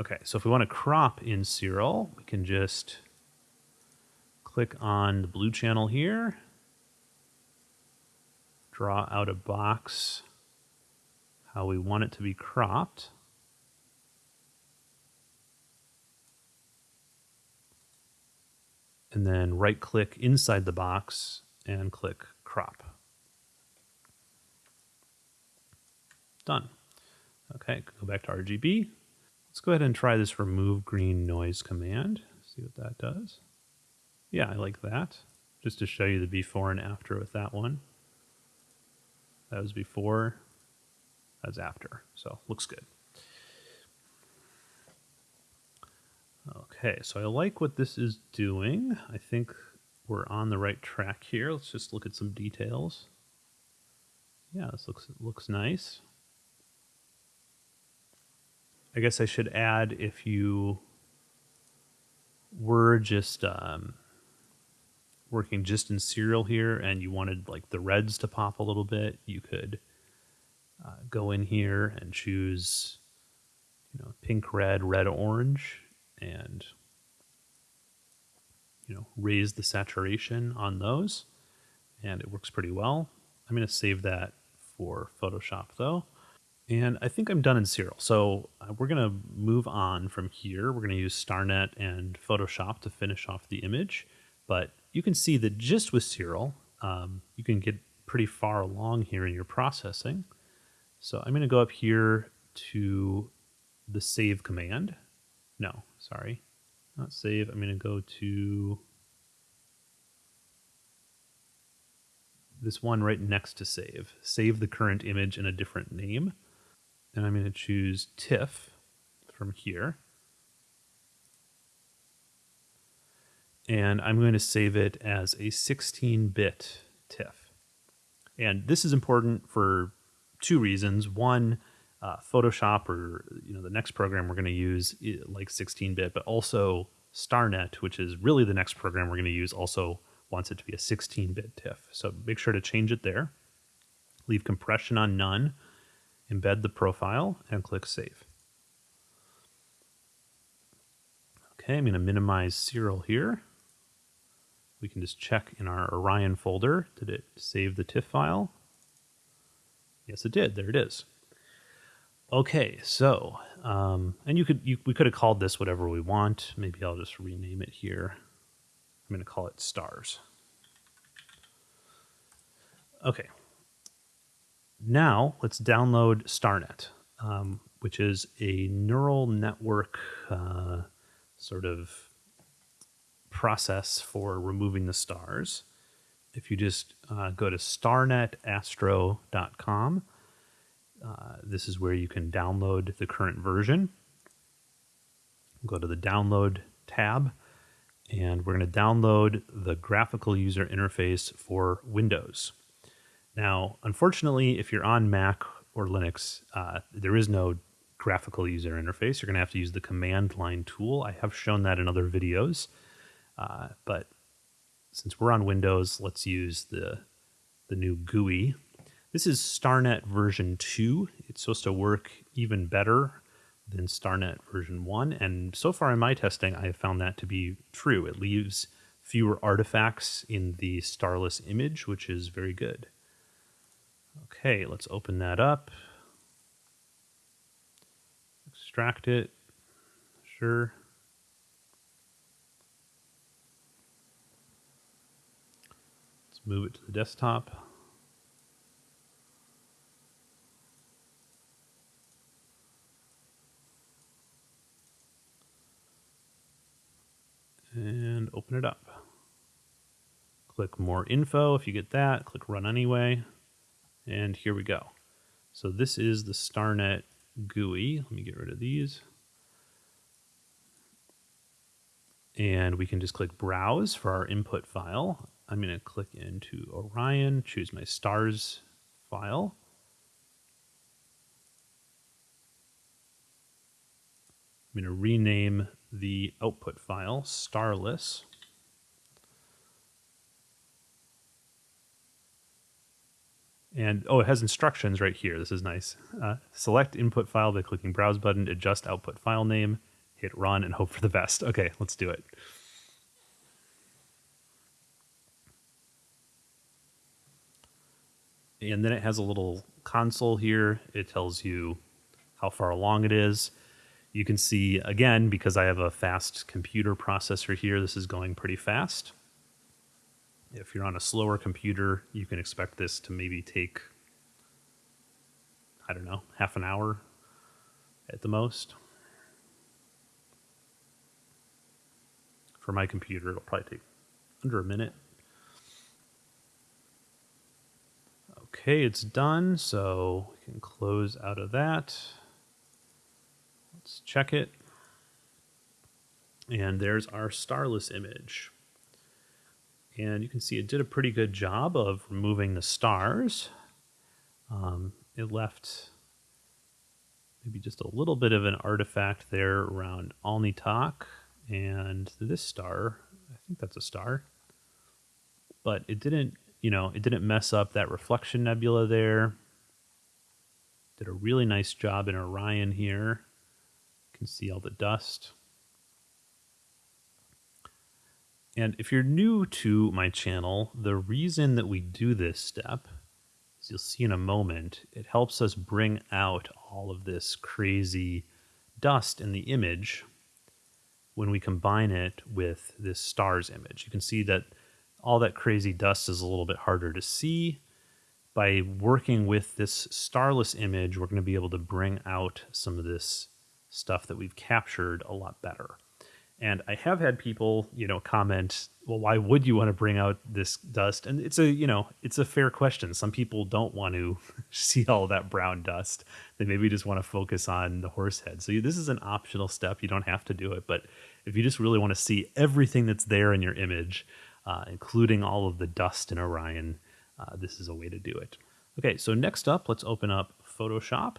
Okay, so if we want to crop in Siril, we can just click on the blue channel here, draw out a box how we want it to be cropped. And then right click inside the box and click crop. Done. Okay, go back to RGB. Let's go ahead and try this remove green noise command. See what that does. Yeah, I like that. Just to show you the before and after with that one. That was before, that's after. So looks good. Okay, so I like what this is doing. I think we're on the right track here. Let's just look at some details. Yeah, this looks looks nice. I guess I should add if you were just um, working just in Siril here and you wanted like the reds to pop a little bit, you could uh, go in here and choose, you know, pink, red, red, orange, and you know, raise the saturation on those, and it works pretty well. I'm going to save that for Photoshop though. And I think I'm done in Siril. So uh, we're going to move on from here. We're going to use StarNet and Photoshop to finish off the image. But you can see that just with Siril, um, you can get pretty far along here in your processing. So I'm going to go up here to the save command. No, sorry, not save. I'm going to go to this one right next to save. Save the current image in a different name. And I'm going to choose TIFF from here. And I'm going to save it as a 16-bit TIFF. And this is important for two reasons. One, uh, Photoshop or you know the next program we're going to use like 16-bit, but also StarNet, which is really the next program we're going to use, also wants it to be a 16-bit TIFF. So make sure to change it there. Leave compression on none, embed the profile, and click Save. Okay, I'm going to minimize Siril here we can just check in our Orion folder. Did it save the TIFF file? Yes, it did. There it is. Okay, so, um, and you could, you, we could have called this whatever we want. Maybe I'll just rename it here. I'm going to call it stars. Okay. Now let's download StarNet, um, which is a neural network uh, sort of process for removing the stars. If you just uh, go to starnetastro.com, uh, this is where you can download the current version. Go to the download tab, and we're going to download the graphical user interface for Windows. Now, unfortunately, if you're on Mac or Linux, uh, there is no graphical user interface. You're going to have to use the command line tool. I have shown that in other videos, uh, but since we're on Windows, let's use the the new GUI. This is StarNet version 2. It's supposed to work even better than StarNet version 1. And so far in my testing, I have found that to be true. It leaves fewer artifacts in the starless image, which is very good. Okay, let's open that up. Extract it. Sure. Move it to the desktop. and open it up. Click more info if you get that, click run anyway, and here we go. So this is the StarNet GUI. Let me get rid of these. And we can just click browse for our input file. I'm going to click into Orion, choose my stars file. I'm going to rename the output file, starless. And oh, it has instructions right here. This is nice. Uh, select input file by clicking browse button, adjust output file name, hit run, and hope for the best. Okay, let's do it. And then it has a little console here. It tells you how far along it is. You can see, again, because I have a fast computer processor here, this is going pretty fast. If you're on a slower computer, you can expect this to maybe take, I don't know, half an hour at the most. For my computer, it'll probably take under a minute. Okay, it's done, so we can close out of that. Let's check it. And there's our starless image. And you can see it did a pretty good job of removing the stars. Um, it left maybe just a little bit of an artifact there around Alnitak and this star. I think that's a star. But it didn't, you know, it didn't mess up that reflection nebula there. Did a really nice job in Orion here You can see all the dust. And if you're new to my channel, the reason that we do this step, as you'll see in a moment, it helps us bring out all of this crazy dust in the image when we combine it with this stars image. You can see that all that crazy dust is a little bit harder to see. By working with this starless image, we're going to be able to bring out some of this stuff that we've captured a lot better. And I have had people, you know, comment, well, why would you want to bring out this dust? And it's a, you know, it's a fair question. Some people don't want to see all that brown dust. They maybe just want to focus on the horse head. So this is an optional step. You don't have to do it. But if you just really want to see everything that's there in your image, uh, including all of the dust in Orion, uh, this is a way to do it. Okay, so next up, let's open up Photoshop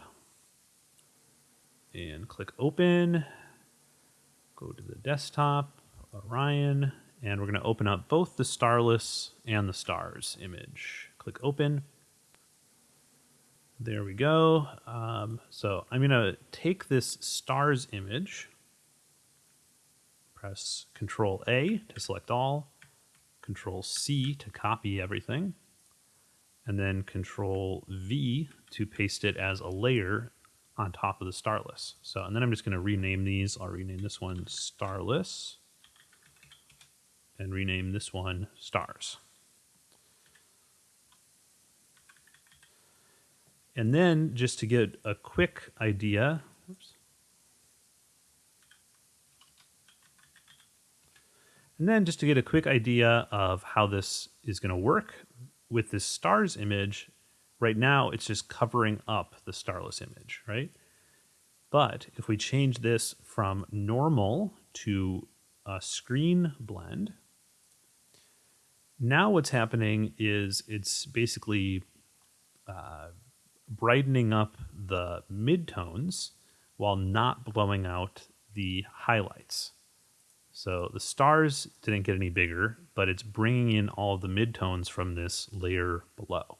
and click open. Go to the desktop, Orion, and we're going to open up both the starless and the stars image. Click open. There we go. Um, so I'm going to take this stars image, press Control A to select all, Control C to copy everything, and then Control V to paste it as a layer on top of the starless. So, and then I'm just going to rename these. I'll rename this one starless and rename this one stars. And then just to get a quick idea, and then just to get a quick idea of how this is going to work with this stars image, Right now, it's just covering up the starless image, right? But if we change this from normal to a screen blend. Now what's happening is it's basically uh, brightening up the midtones while not blowing out the highlights. So the stars didn't get any bigger, but it's bringing in all the midtones from this layer below.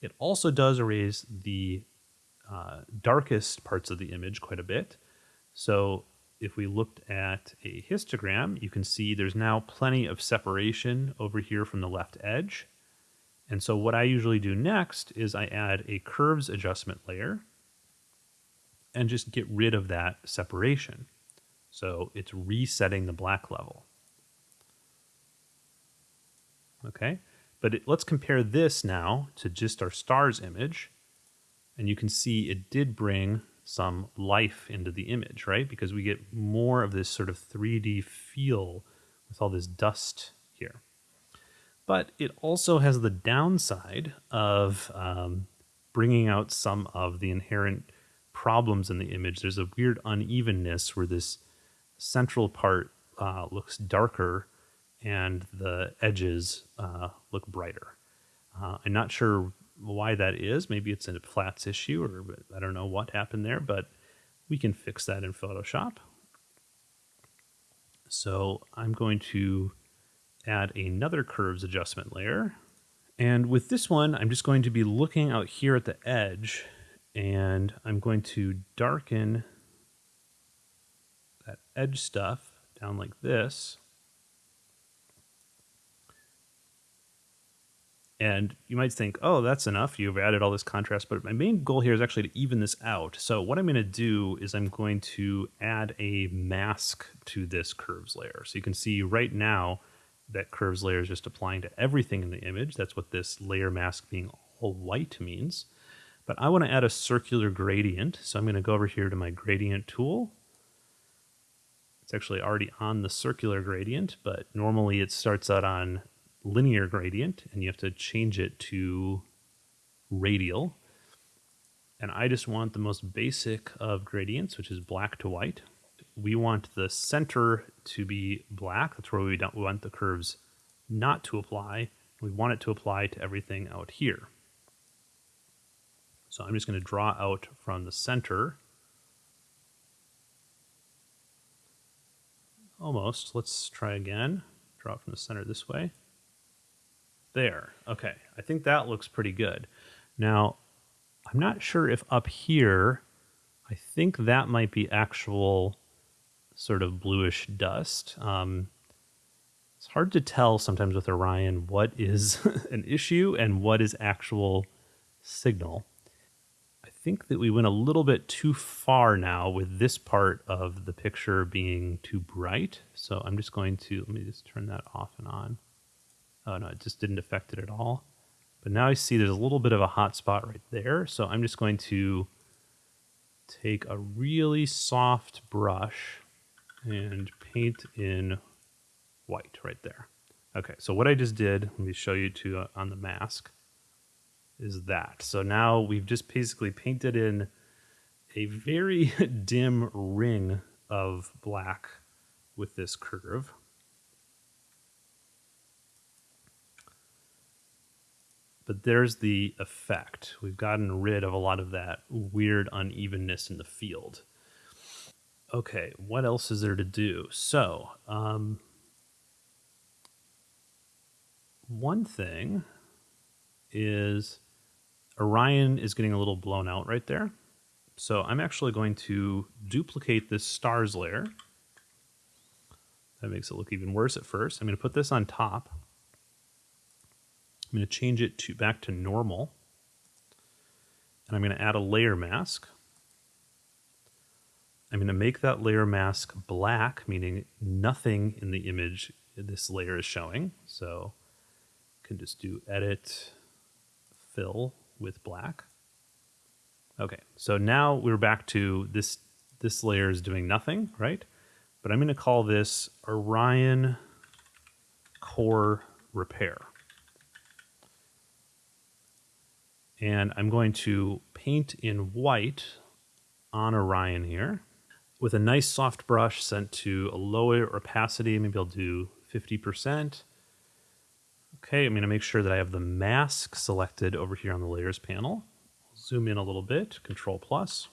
It also does erase the uh, darkest parts of the image quite a bit. So if we looked at a histogram, you can see there's now plenty of separation over here from the left edge. And so what I usually do next is I add a curves adjustment layer and just get rid of that separation. So it's resetting the black level. Okay, but it, let's compare this now to just our stars image. And you can see it did bring some life into the image, right? Because we get more of this sort of 3D feel with all this dust here. But it also has the downside of um, bringing out some of the inherent problems in the image. There's a weird unevenness where this central part uh, looks darker and the edges uh, look brighter. Uh, I'm not sure why that is. Maybe it's a flats issue, or I don't know what happened there, but we can fix that in Photoshop. So I'm going to add another curves adjustment layer. And with this one, I'm just going to be looking out here at the edge and I'm going to darken edge stuff down like this. And you might think, oh, that's enough. You've added all this contrast. But my main goal here is actually to even this out. So what I'm going to do is I'm going to add a mask to this curves layer. So you can see right now that curves layer is just applying to everything in the image. That's what this layer mask being all white means. But I want to add a circular gradient. So I'm going to go over here to my gradient tool. It's actually already on the circular gradient, but normally it starts out on linear gradient and you have to change it to radial. And I just want the most basic of gradients, which is black to white. We want the center to be black. That's where we don't want the curves not to apply. We want it to apply to everything out here. So I'm just going to draw out from the center Almost. Let's try again. Draw it from the center this way. There. Okay. I think that looks pretty good. Now, I'm not sure if up here, I think that might be actual sort of bluish dust. Um, it's hard to tell sometimes with Orion what is an issue and what is actual signal think that we went a little bit too far now with this part of the picture being too bright. So I'm just going to, let me just turn that off and on. Oh no, it just didn't affect it at all. But now I see there's a little bit of a hot spot right there. So I'm just going to take a really soft brush and paint in white right there. Okay, so what I just did, let me show you to uh, on the mask is that. So now we've just basically painted in a very dim ring of black with this curve. But there's the effect. We've gotten rid of a lot of that weird unevenness in the field. Okay, what else is there to do? So, um, one thing is Orion is getting a little blown out right there. So I'm actually going to duplicate this stars layer. That makes it look even worse at first. I'm going to put this on top. I'm going to change it to back to normal. And I'm going to add a layer mask. I'm going to make that layer mask black, meaning nothing in the image this layer is showing. So I can just do edit, fill, with black. Okay, so now we're back to this, this layer is doing nothing, right? But I'm gonna call this Orion Core Repair. And I'm going to paint in white on Orion here. with a nice soft brush sent to a lower opacity. Maybe I'll do 50%. Okay, I'm going to make sure that I have the mask selected over here on the layers panel. Zoom in a little bit, Control plus.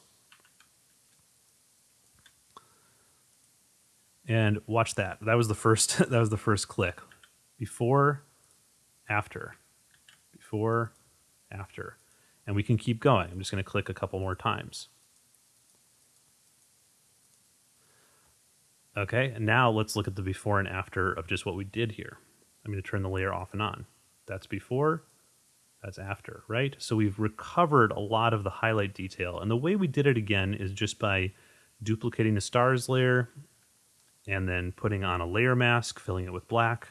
And watch that. That was the first that was the first click. Before, after. Before, after. And we can keep going. I'm just going to click a couple more times. Okay, and now let's look at the before and after of just what we did here. I'm going to turn the layer off and on. That's before, that's after, right? So we've recovered a lot of the highlight detail. And the way we did it again is just by duplicating the stars layer and then putting on a layer mask, filling it with black,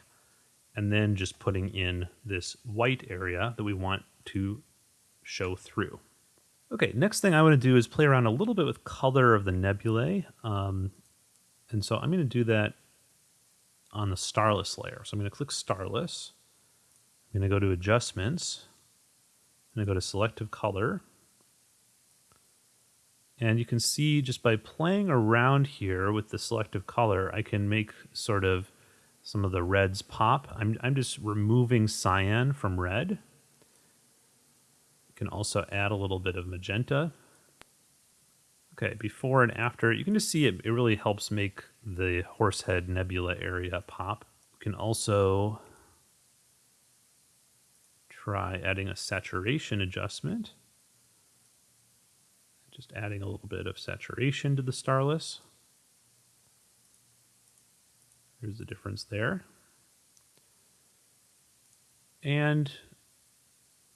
and then just putting in this white area that we want to show through. Okay, next thing I want to do is play around a little bit with color of the nebulae. Um, and so I'm going to do that on the starless layer. So I'm going to click starless. I'm going to go to adjustments. I'm going to go to selective color. And you can see just by playing around here with the selective color, I can make sort of some of the reds pop. I'm, I'm just removing cyan from red. You can also add a little bit of magenta. Okay, before and after, you can just see it, it really helps make the Horsehead Nebula area pop. You can also try adding a saturation adjustment. Just adding a little bit of saturation to the Starless. There's the difference there. And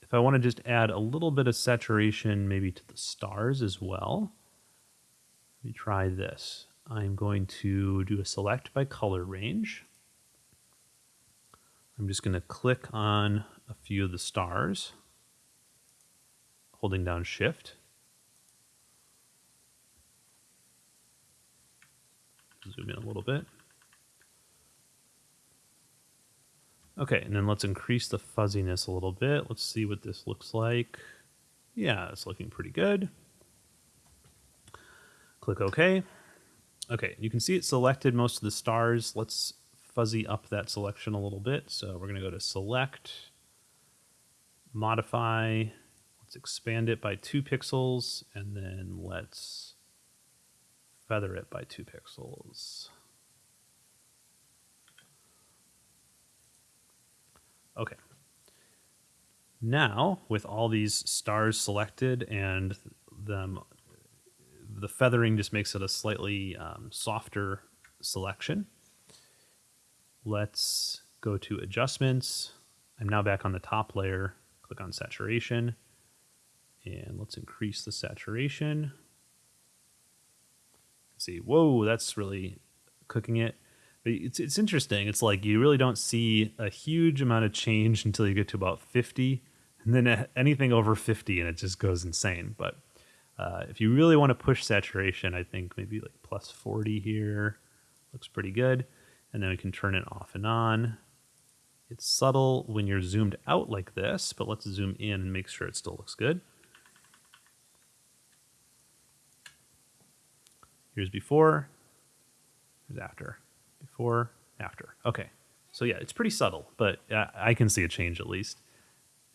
if I want to just add a little bit of saturation maybe to the stars as well, let me try this. I'm going to do a select by color range. I'm just going to click on a few of the stars, holding down shift. Zoom in a little bit. Okay, and then let's increase the fuzziness a little bit. Let's see what this looks like. Yeah, it's looking pretty good. Click OK. Okay, you can see it selected most of the stars. Let's fuzzy up that selection a little bit. So we're going to go to Select, Modify, let's expand it by two pixels, and then let's feather it by two pixels. Okay. Now, with all these stars selected and them the feathering just makes it a slightly um, softer selection. Let's go to adjustments. I'm now back on the top layer. Click on saturation and let's increase the saturation. See, whoa, that's really cooking it. But it's, it's interesting. It's like you really don't see a huge amount of change until you get to about 50 and then anything over 50 and it just goes insane. But uh, if you really want to push saturation, I think maybe like plus 40 here looks pretty good. And then we can turn it off and on. It's subtle when you're zoomed out like this, but let's zoom in and make sure it still looks good. Here's before, here's after. Before, after. Okay. So yeah, it's pretty subtle, but I can see a change at least.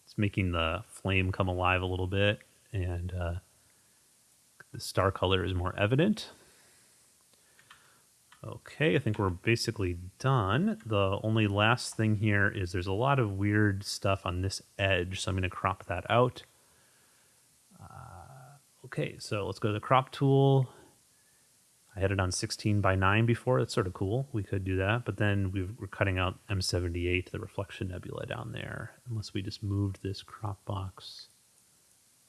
It's making the flame come alive a little bit and uh, the star color is more evident. Okay, I think we're basically done. The only last thing here is there's a lot of weird stuff on this edge, so I'm going to crop that out. Uh, okay, so let's go to the crop tool. I had it on 16 by 9 before. That's sort of cool. We could do that, but then we are cutting out M78, the reflection nebula down there, unless we just moved this crop box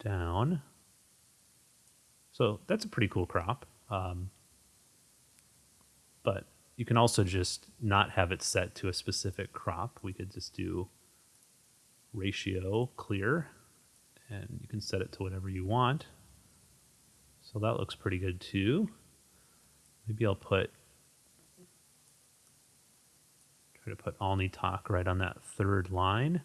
down. So that's a pretty cool crop. Um, but you can also just not have it set to a specific crop. We could just do ratio clear and you can set it to whatever you want. So that looks pretty good too. Maybe I'll put try to put Alnitak right on that third line.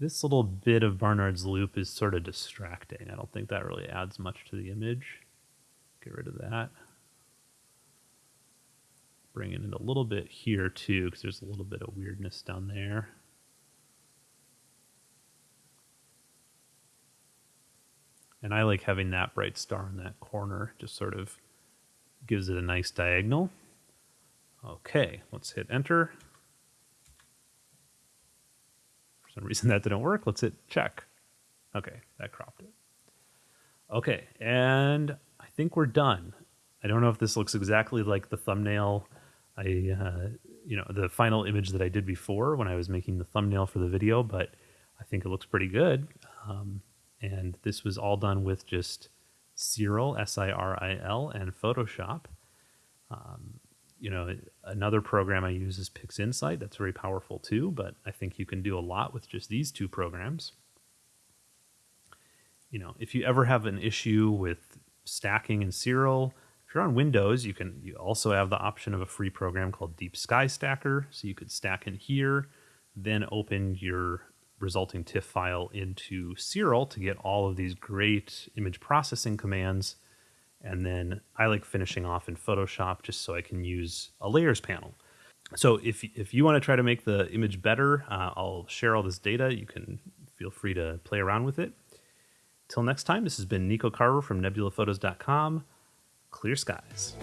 This little bit of Barnard's loop is sort of distracting. I don't think that really adds much to the image. Get rid of that. bring it in a little bit here too, because there's a little bit of weirdness down there. And I like having that bright star in that corner, just sort of gives it a nice diagonal. Okay, let's hit enter. For some reason that didn't work. Let's hit check. Okay, that cropped it. Okay, and I think we're done. I don't know if this looks exactly like the thumbnail I, uh, you know, the final image that I did before when I was making the thumbnail for the video, but I think it looks pretty good. Um, and this was all done with just Siril, S-I-R-I-L, and Photoshop. Um, you know, another program I use is PixInsight. That's very powerful too, but I think you can do a lot with just these two programs. You know, if you ever have an issue with stacking in Siril, if you're on Windows, you can you also have the option of a free program called Deep Sky Stacker. So you could stack in here, then open your resulting TIFF file into Siril to get all of these great image processing commands. And then I like finishing off in Photoshop just so I can use a layers panel. So if, if you want to try to make the image better, uh, I'll share all this data. You can feel free to play around with it. Till next time, this has been Nico Carver from nebulaphotos.com. Clear skies.